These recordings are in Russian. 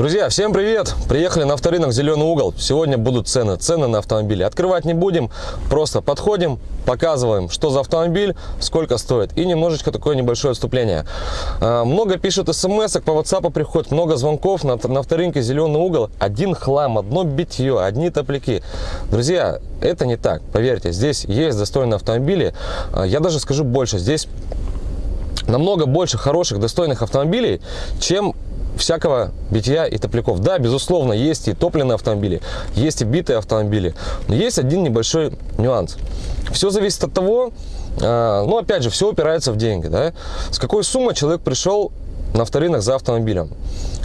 Друзья, всем привет! Приехали на авторынок «Зеленый угол». Сегодня будут цены, цены на автомобили. Открывать не будем, просто подходим, показываем, что за автомобиль, сколько стоит. И немножечко такое небольшое отступление. А, много пишут смс по WhatsApp приходит, много звонков на, на авторынке «Зеленый угол». Один хлам, одно битье, одни топляки. Друзья, это не так, поверьте. Здесь есть достойные автомобили. А, я даже скажу больше, здесь намного больше хороших, достойных автомобилей, чем всякого битья и топляков. Да, безусловно, есть и топливные автомобили, есть и битые автомобили, но есть один небольшой нюанс. Все зависит от того, а, ну, опять же, все упирается в деньги, да, с какой суммы человек пришел на авторынок за автомобилем.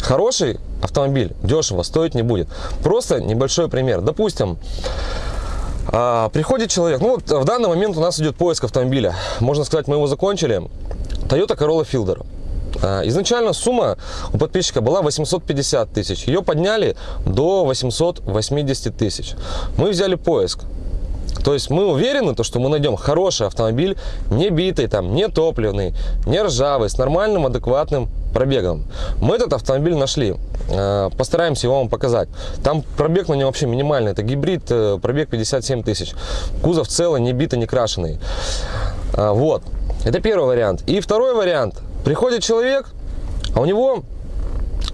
Хороший автомобиль дешево стоить не будет. Просто небольшой пример. Допустим, а, приходит человек, ну вот в данный момент у нас идет поиск автомобиля. Можно сказать, мы его закончили. Toyota Corolla Fielder. А, изначально сумма у подписчика была 850 тысяч. Ее подняли до 880 тысяч. Мы взяли поиск. То есть мы уверены, то, что мы найдем хороший автомобиль, не битый, там, не топливный, не ржавый, с нормальным, адекватным пробегом. Мы этот автомобиль нашли. А, постараемся его вам показать. Там пробег на нем вообще минимальный. Это гибрид, э, пробег 57 тысяч. Кузов целый, не битый, не крашеный. А, вот. Это первый вариант. И второй вариант. Приходит человек, а у него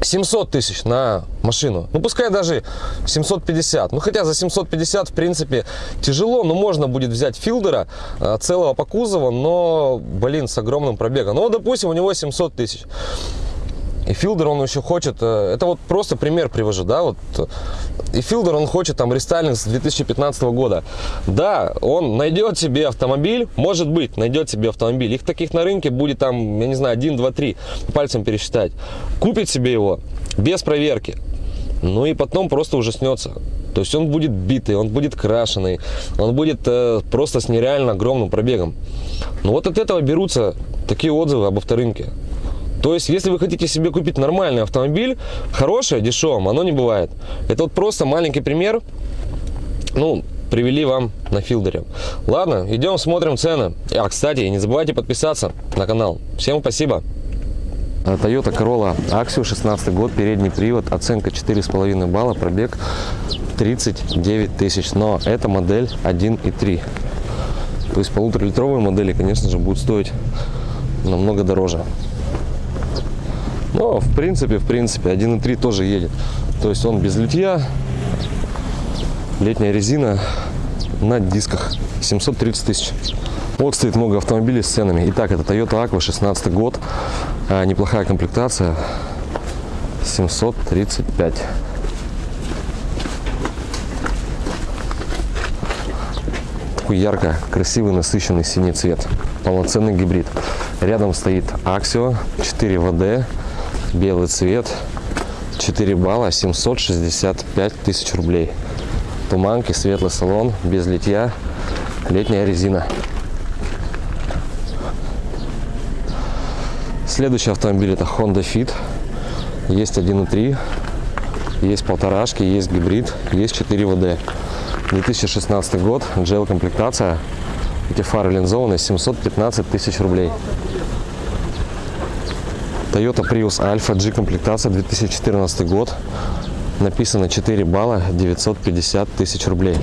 700 тысяч на машину. Ну, пускай даже 750. Ну, хотя за 750, в принципе, тяжело, но можно будет взять филдера а, целого по кузову, но, блин, с огромным пробегом. Ну, допустим, у него 700 тысяч. И Филдер, он еще хочет, э, это вот просто пример привожу, да, вот, и Филдер, он хочет там рестайлинг с 2015 года. Да, он найдет себе автомобиль, может быть, найдет себе автомобиль. Их таких на рынке будет там, я не знаю, 1, 2, 3, пальцем пересчитать. Купит себе его без проверки. Ну и потом просто ужаснется. То есть он будет битый, он будет крашеный, он будет э, просто с нереально огромным пробегом. Ну вот от этого берутся такие отзывы об авторынке. То есть, если вы хотите себе купить нормальный автомобиль, хорошее, дешевым, оно не бывает. Это вот просто маленький пример, ну, привели вам на филдере. Ладно, идем смотрим цены. А, кстати, не забывайте подписаться на канал. Всем спасибо. Toyota Corolla Axio, 16 год, передний привод, оценка 4,5 балла, пробег 39 тысяч. Но эта модель 1.3. То есть полуторалитровые модели, конечно же, будут стоить намного дороже. Но, в принципе, в принципе, 1.3 тоже едет. То есть он без литья, летняя резина на дисках, 730 тысяч. Вот стоит много автомобилей с ценами. Итак, это Toyota Aqua, 16 год, а, неплохая комплектация, 735. Такой ярко, красивый, насыщенный синий цвет. Полноценный гибрид. Рядом стоит Axio 4 ВД белый цвет 4 балла 765 тысяч рублей. Туманки светлый салон без литья летняя резина. Следующий автомобиль это honda fit. Есть 1.3 есть полторашки есть гибрид есть 4 вд. 2016 год gel комплектация эти фары линзованные 715 тысяч рублей Toyota Prius Alpha G комплектация 2014 год. Написано 4 балла 950 тысяч рублей.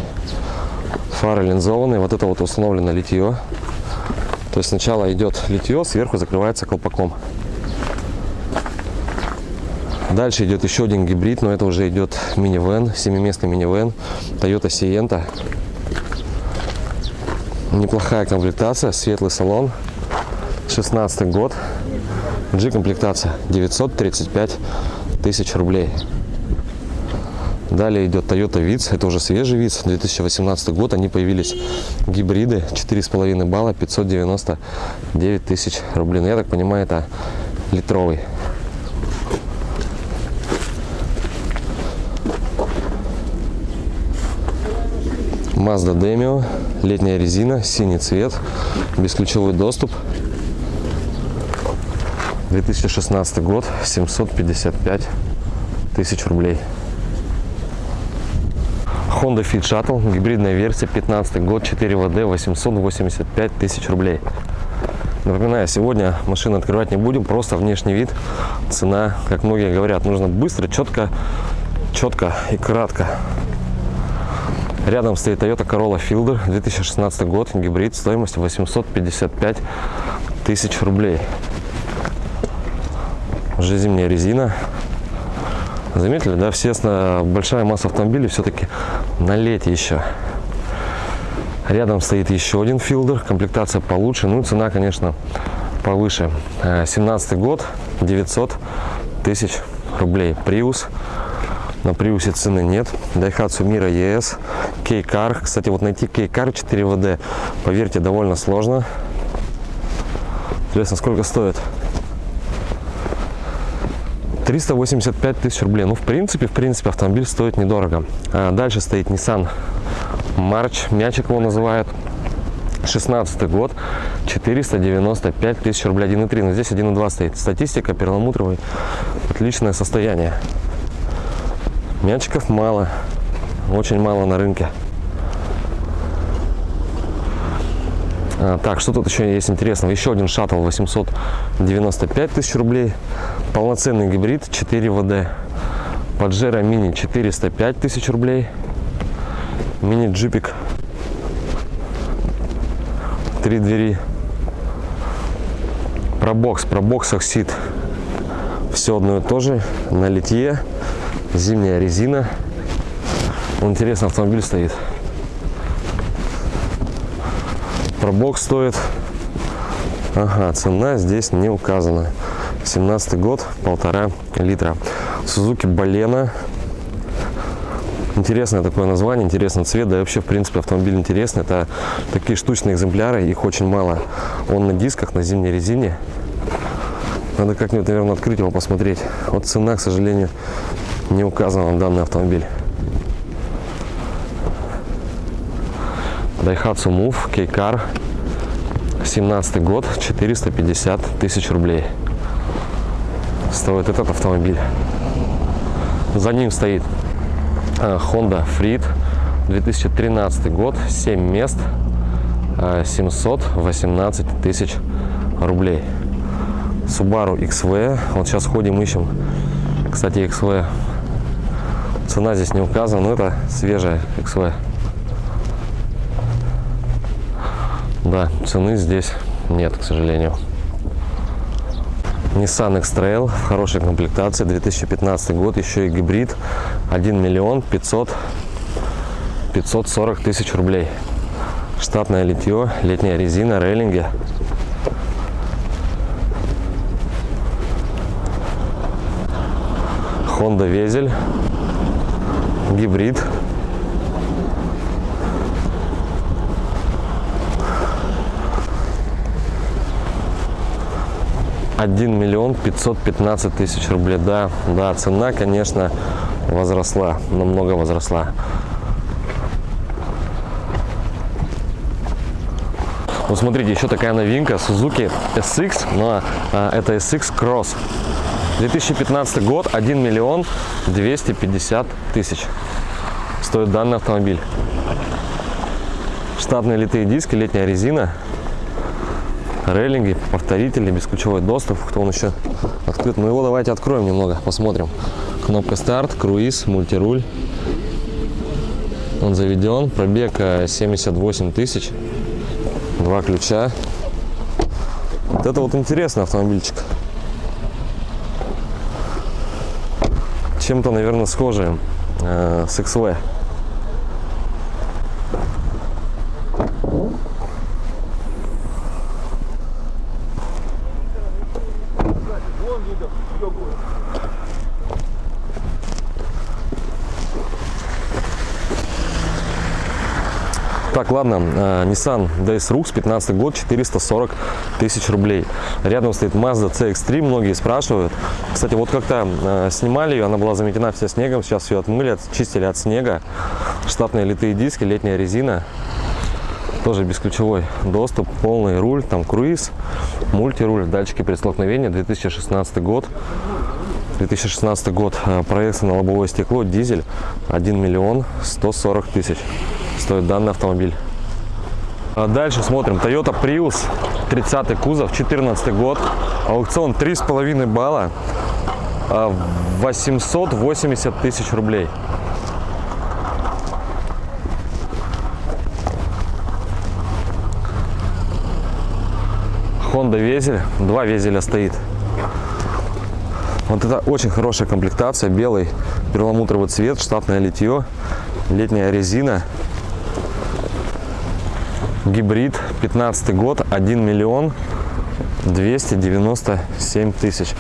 Фары линзованные. Вот это вот установлено литье. То есть сначала идет литье, сверху закрывается колпаком. Дальше идет еще один гибрид, но это уже идет минивэн, семиместный минивэн Toyota Sienta. Неплохая комплектация, светлый салон, 16 год. G комплектация 935 тысяч рублей. Далее идет Toyota Vitz, это уже свежий Vitz, 2018 год, они появились гибриды, 4,5 балла, 599 тысяч рублей. Ну, я так понимаю, это литровый. Mazda Demio, летняя резина, синий цвет, бесключевой доступ, 2016 год, 755 тысяч рублей. Honda Fit Shuttle, гибридная версия, 15 год, 4 ВД, 885 тысяч рублей. Напоминаю, сегодня машину открывать не будем, просто внешний вид, цена, как многие говорят, нужно быстро, четко, четко и кратко. Рядом стоит Toyota Corolla Fielder, 2016 год, гибрид, стоимость 855 тысяч рублей. Уже зимняя резина. Заметили, да, все большая масса автомобилей все-таки на лете еще. Рядом стоит еще один филдер, комплектация получше, ну цена, конечно, повыше. 17 год, 900 тысяч рублей. Приус. На Приусе цены нет. Daihatsu Mira ES, K-Car. Кстати, вот найти K-Car 4WD, поверьте, довольно сложно. Интересно, сколько стоит? 385 тысяч рублей. Ну, в принципе, в принципе, автомобиль стоит недорого. А дальше стоит Nissan March, мячик его называют. 16 год, 495 тысяч рублей, 1.3, но здесь 1.2 стоит. Статистика, перламутровый, отличное состояние. Мячиков мало, очень мало на рынке. Так, что тут еще есть интересного? Еще один шаттл 895 тысяч рублей. Полноценный гибрид 4 ВД. Паджеро мини 405 тысяч рублей. Мини-джипик. Три двери. Пробокс, пробокс оксид. Все одно и то же. На литье. Зимняя резина. Интересный автомобиль стоит. Пробокс стоит. Ага, цена здесь не указана. 17 год, полтора литра. Сузуки Балена. Интересное такое название, интересный цвет, да и вообще, в принципе, автомобиль интересный. Это такие штучные экземпляры, их очень мало. Он на дисках, на зимней резине. Надо как-нибудь, наверное, открыть его, посмотреть. Вот цена, к сожалению, не указана на данный автомобиль. Daihatsu Move K-Car 17 год 450 тысяч рублей. Стоит этот автомобиль. За ним стоит э, Honda Freed 2013 год 7 мест 718 э, тысяч рублей. Subaru XV вот сейчас ходим ищем. Кстати XV цена здесь не указана но это свежая XV Да, цены здесь нет, к сожалению. Nissan X-Trail в хорошей комплектации, 2015 год, еще и гибрид, 1 миллион 500, 540 тысяч рублей. Штатное литье, летняя резина, рейлинги. Honda Везель, гибрид, 1 миллион 515 тысяч рублей. Да, да, цена, конечно, возросла, намного возросла. Вот смотрите, еще такая новинка Suzuki SX, но а, это SX Cross. 2015 год, 1 миллион 250 тысяч стоит данный автомобиль. Штатные литые диски, летняя резина, рейлинги, повторители, бесключевой доступ. Кто он еще открыт? Ну его давайте откроем немного, посмотрим. Кнопка старт, круиз, мультируль. Он заведен, пробег 78 э, тысяч, два ключа. Вот это вот интересный автомобильчик. Чем-то, наверное, схожий э, с XV. Ладно, э, Nissan DS-Rux, 15 год, 440 тысяч рублей. Рядом стоит Mazda CX-3, многие спрашивают. Кстати, вот как-то э, снимали ее, она была заметена вся снегом, сейчас ее отмыли, чистили от снега. Штатные литые диски, летняя резина. Тоже бесключевой доступ, полный руль, там круиз, мультируль, датчики при столкновении, 2016 год. 2016 год, э, проекция на лобовое стекло, дизель, 1 миллион 140 тысяч стоит данный автомобиль. А дальше смотрим. Toyota Prius 30 кузов, 14 год, аукцион 3,5 балла, а, 880 тысяч рублей. Honda Везель, два Везеля стоит. Вот это очень хорошая комплектация, белый перламутровый цвет, штатное литье, летняя резина, гибрид, 15 год, 1 миллион 297 тысяч.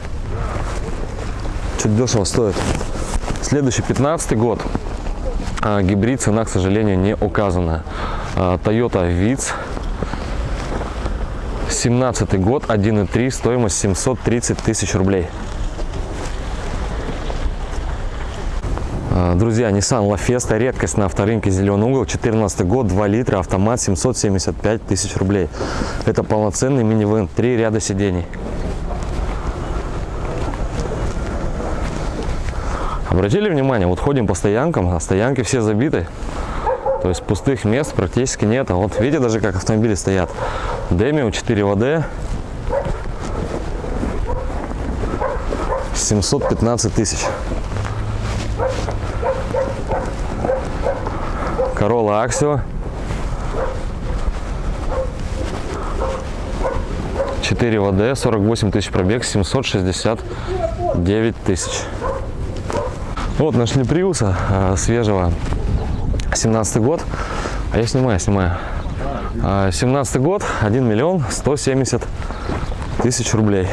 Чуть дешево стоит. Следующий 15 год, а, гибрид, цена, к сожалению, не указана. А, Toyota Vitz, 17 год, 1.3, стоимость 730 тысяч рублей. Друзья, Nissan La Fiesta, редкость на авторынке «Зеленый угол», 14 год, 2 литра, автомат, 775 тысяч рублей. Это полноценный минивэн, три ряда сидений. Обратили внимание, вот ходим по стоянкам, а стоянки все забиты. То есть пустых мест практически нет. А вот видите даже как автомобили стоят. Демио 4 ВД. 715 тысяч. Corolla Axio. 4 ВД, 48 тысяч пробег, 769 тысяч. Вот нашли Приуса э, свежего, 17 год, а я снимаю, снимаю. Э, 17 год, 1 миллион 170 тысяч рублей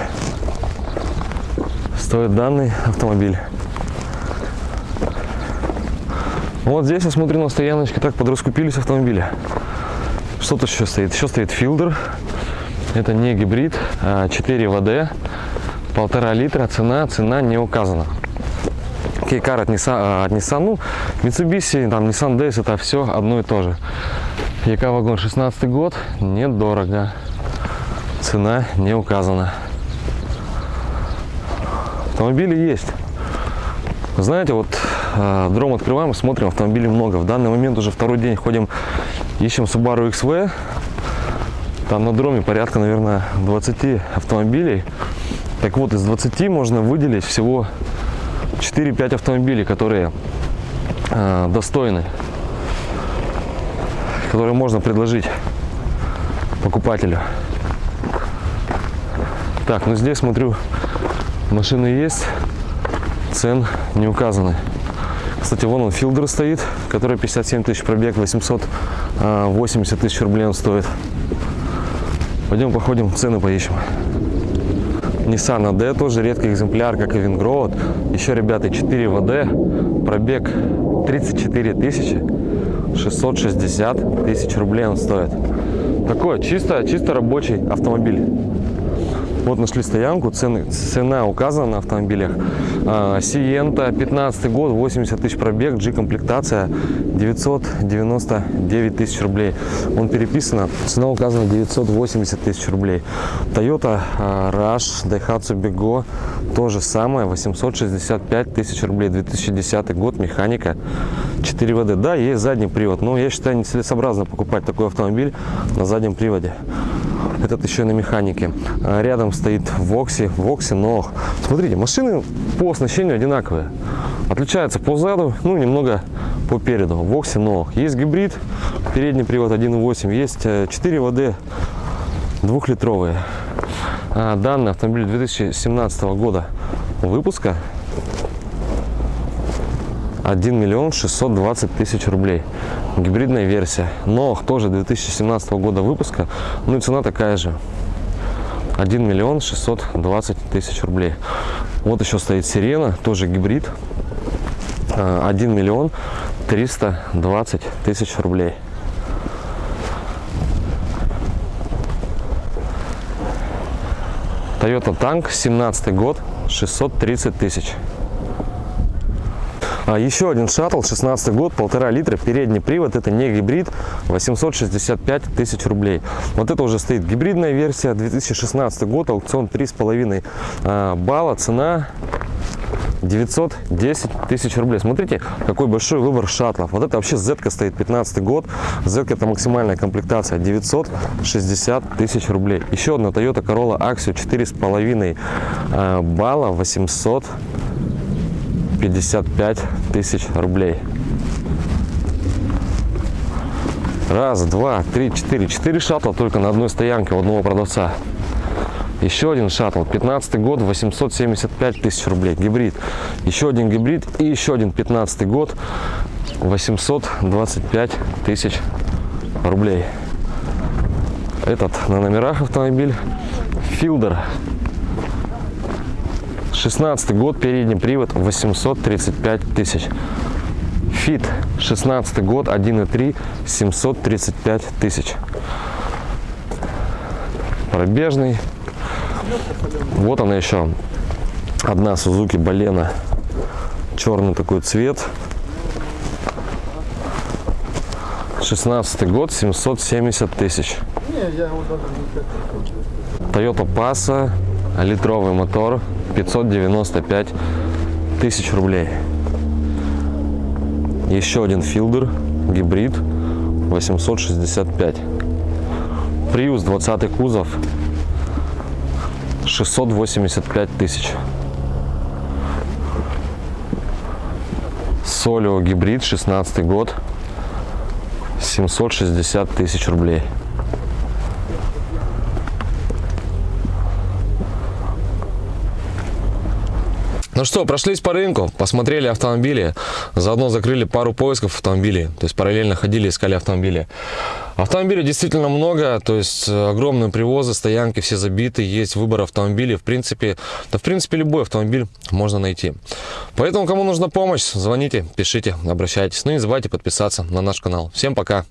стоит данный автомобиль. Вот здесь я смотрю на стояночке, так подраскупились автомобили. Что тут еще стоит? Еще стоит Филдер. Это не гибрид, а 4 ВД, полтора литра, цена, цена не указана. Кейкар от Nissan, от Nissan, ну, Mitsubishi, там, Nissan Days, это все одно и то же. ЕК вагон 16 год, недорого. Цена не указана. Автомобили есть. Знаете, вот дром открываем, смотрим, автомобилей много. В данный момент уже второй день ходим, ищем Subaru XV. Там на дроме порядка, наверное, 20 автомобилей. Так вот, из 20 можно выделить всего 4-5 автомобилей, которые э, достойны, которые можно предложить покупателю. Так, ну здесь смотрю, машины есть, цен не указаны. Кстати, вон он филдер стоит, который 57 тысяч пробег, 880 тысяч рублей он стоит. Пойдем походим, цены поищем. Nissan AD тоже редкий экземпляр, как и Вингроуд. Еще, ребята, 4 ВД, пробег 34 тысячи, 660 тысяч рублей он стоит. Такой чисто, чисто рабочий автомобиль. Вот нашли стоянку, цены, цена указана на автомобилях. Сиента, 15 год, 80 тысяч пробег, G-комплектация, 999 тысяч рублей. Он переписано, цена указана 980 тысяч рублей. Toyota а, Rush, Daihatsu Bego, то же самое, 865 тысяч рублей, 2010 год, механика, 4 ВД. Да, есть задний привод, но я считаю нецелесообразно покупать такой автомобиль на заднем приводе этот еще на механике. А, рядом стоит Вокси, Вокси, но смотрите, машины по оснащению одинаковые. Отличаются по заду, ну немного по переду. Вокси, но есть гибрид, передний привод 1.8, есть 4 ВД двухлитровые. А, данный автомобиль 2017 года выпуска 1 миллион 620 тысяч рублей гибридная версия. Но тоже 2017 года выпуска? Ну и цена такая же. 1 миллион 620 тысяч рублей. Вот еще стоит сирена тоже гибрид. 1 а, миллион 320 тысяч рублей. Toyota Tank 17 год 630 тысяч а еще один шаттл, 16 год, полтора литра, передний привод, это не гибрид, 865 тысяч рублей. Вот это уже стоит гибридная версия, 2016 год, аукцион 3,5 а, балла, цена 910 тысяч рублей. Смотрите, какой большой выбор шаттлов. Вот это вообще z стоит 15 год. z это максимальная комплектация 960 тысяч рублей. Еще одна Toyota Corolla Axio 4,5 а, балла 800 55 тысяч рублей. Раз, два, три, четыре. Четыре шаттла только на одной стоянке у одного продавца. Еще один шаттл. 15 год, 875 тысяч рублей. Гибрид. Еще один гибрид и еще один 15 год, 825 тысяч рублей. Этот на номерах автомобиль. Филдер 16 год, передний привод, 835 тысяч. Фит, 16 год, 1.3, 735 тысяч. Пробежный. Вот она еще. Одна Сузуки Балена. Черный такой цвет. 16 год, 770 тысяч. Toyota Passa, литровый мотор, 595 тысяч рублей. Еще один филдер, гибрид, 865. Prius 20 кузов, 685 тысяч. Солио гибрид, 16 год, 760 тысяч рублей. Ну что, прошлись по рынку, посмотрели автомобили, заодно закрыли пару поисков автомобилей, то есть параллельно ходили, искали автомобили. Автомобилей действительно много, то есть э, огромные привозы, стоянки все забиты, есть выбор автомобилей, в принципе, да в принципе любой автомобиль можно найти. Поэтому, кому нужна помощь, звоните, пишите, обращайтесь. Ну и не забывайте подписаться на наш канал. Всем пока!